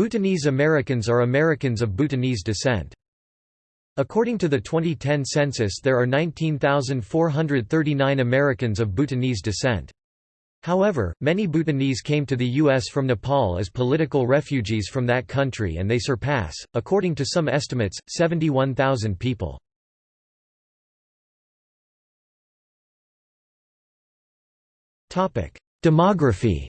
Bhutanese Americans are Americans of Bhutanese descent. According to the 2010 census there are 19,439 Americans of Bhutanese descent. However, many Bhutanese came to the U.S. from Nepal as political refugees from that country and they surpass, according to some estimates, 71,000 people. Demography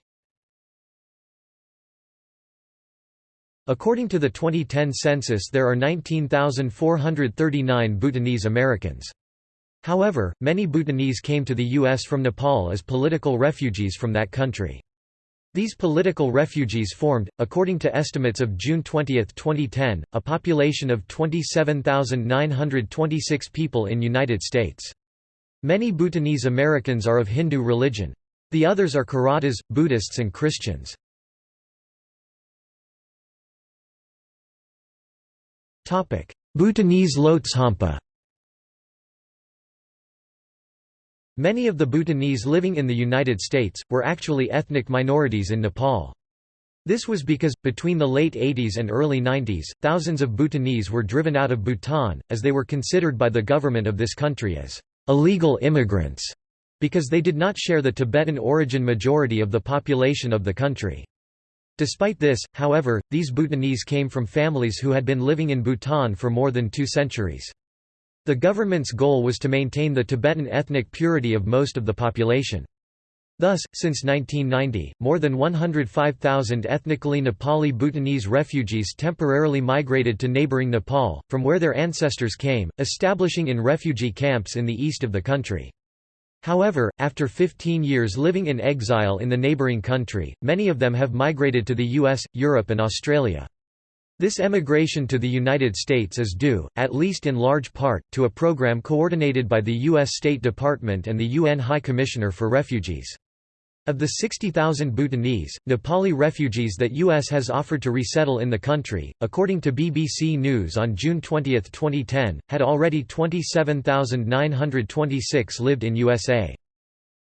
According to the 2010 census there are 19,439 Bhutanese Americans. However, many Bhutanese came to the U.S. from Nepal as political refugees from that country. These political refugees formed, according to estimates of June 20, 2010, a population of 27,926 people in United States. Many Bhutanese Americans are of Hindu religion. The others are Kiratas, Buddhists and Christians. Bhutanese Lhotshampa Many of the Bhutanese living in the United States, were actually ethnic minorities in Nepal. This was because, between the late 80s and early 90s, thousands of Bhutanese were driven out of Bhutan, as they were considered by the government of this country as illegal immigrants, because they did not share the Tibetan origin majority of the population of the country. Despite this, however, these Bhutanese came from families who had been living in Bhutan for more than two centuries. The government's goal was to maintain the Tibetan ethnic purity of most of the population. Thus, since 1990, more than 105,000 ethnically Nepali Bhutanese refugees temporarily migrated to neighboring Nepal, from where their ancestors came, establishing in refugee camps in the east of the country. However, after 15 years living in exile in the neighbouring country, many of them have migrated to the US, Europe and Australia. This emigration to the United States is due, at least in large part, to a program coordinated by the U.S. State Department and the UN High Commissioner for Refugees. Of the 60,000 Bhutanese, Nepali refugees that U.S. has offered to resettle in the country, according to BBC News on June 20, 2010, had already 27,926 lived in USA.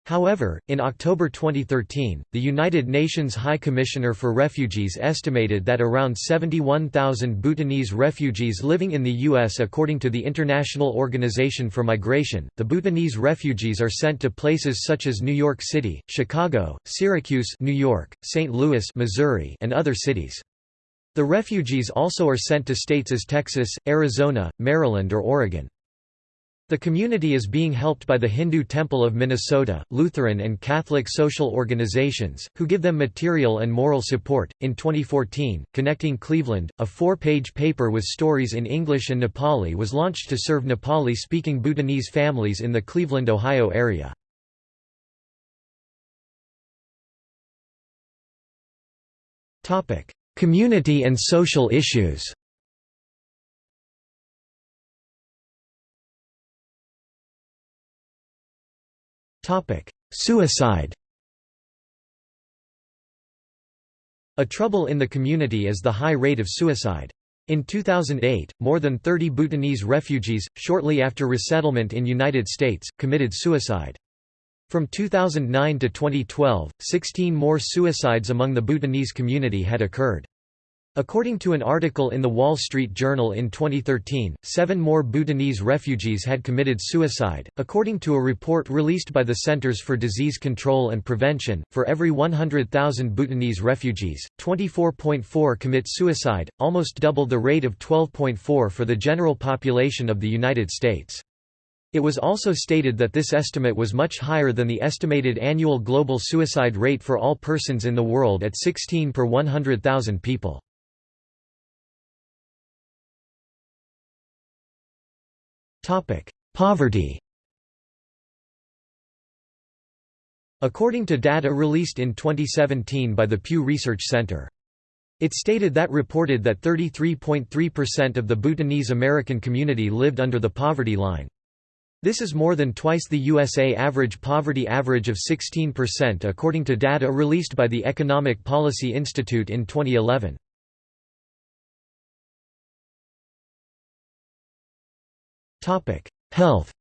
However, in October 2013, the United Nations High Commissioner for Refugees estimated that around 71,000 Bhutanese refugees living in the U.S. According to the International Organization for Migration, the Bhutanese refugees are sent to places such as New York City, Chicago, Syracuse New York, St. Louis Missouri, and other cities. The refugees also are sent to states as Texas, Arizona, Maryland or Oregon. The community is being helped by the Hindu Temple of Minnesota, Lutheran and Catholic social organizations, who give them material and moral support. In 2014, Connecting Cleveland, a four page paper with stories in English and Nepali, was launched to serve Nepali speaking Bhutanese families in the Cleveland, Ohio area. Community and social issues Suicide A trouble in the community is the high rate of suicide. In 2008, more than 30 Bhutanese refugees, shortly after resettlement in United States, committed suicide. From 2009 to 2012, 16 more suicides among the Bhutanese community had occurred. According to an article in The Wall Street Journal in 2013, seven more Bhutanese refugees had committed suicide. According to a report released by the Centers for Disease Control and Prevention, for every 100,000 Bhutanese refugees, 24.4 commit suicide, almost double the rate of 12.4 for the general population of the United States. It was also stated that this estimate was much higher than the estimated annual global suicide rate for all persons in the world at 16 per 100,000 people. Poverty According to data released in 2017 by the Pew Research Center. It stated that reported that 33.3% of the Bhutanese American community lived under the poverty line. This is more than twice the USA average poverty average of 16% according to data released by the Economic Policy Institute in 2011. Health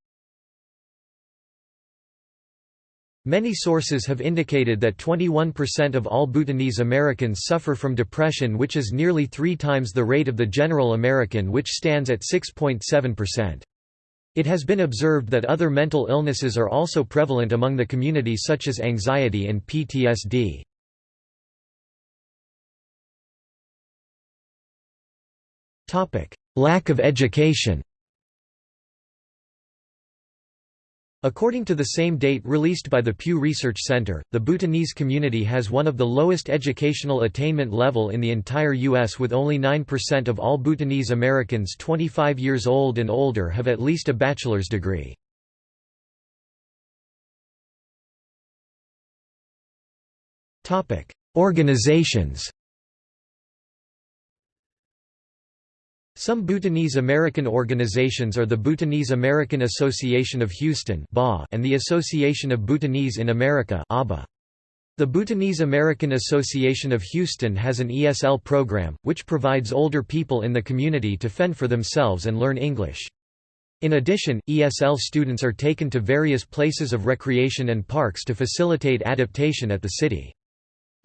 Many sources have indicated that 21% of all Bhutanese Americans suffer from depression which is nearly three times the rate of the general American which stands at 6.7%. It has been observed that other mental illnesses are also prevalent among the community such as anxiety and PTSD. Lack of education According to the same date released by the Pew Research Center, the Bhutanese community has one of the lowest educational attainment level in the entire U.S. with only 9% of all Bhutanese Americans 25 years old and older have at least a bachelor's degree. Organizations Some Bhutanese American organizations are the Bhutanese American Association of Houston and the Association of Bhutanese in America The Bhutanese American Association of Houston has an ESL program, which provides older people in the community to fend for themselves and learn English. In addition, ESL students are taken to various places of recreation and parks to facilitate adaptation at the city.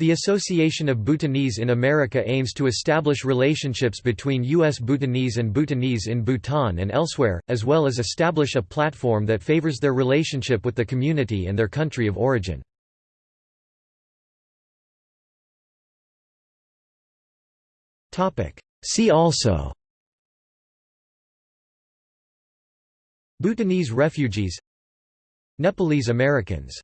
The Association of Bhutanese in America aims to establish relationships between U.S. Bhutanese and Bhutanese in Bhutan and elsewhere, as well as establish a platform that favors their relationship with the community and their country of origin. See also Bhutanese refugees Nepalese Americans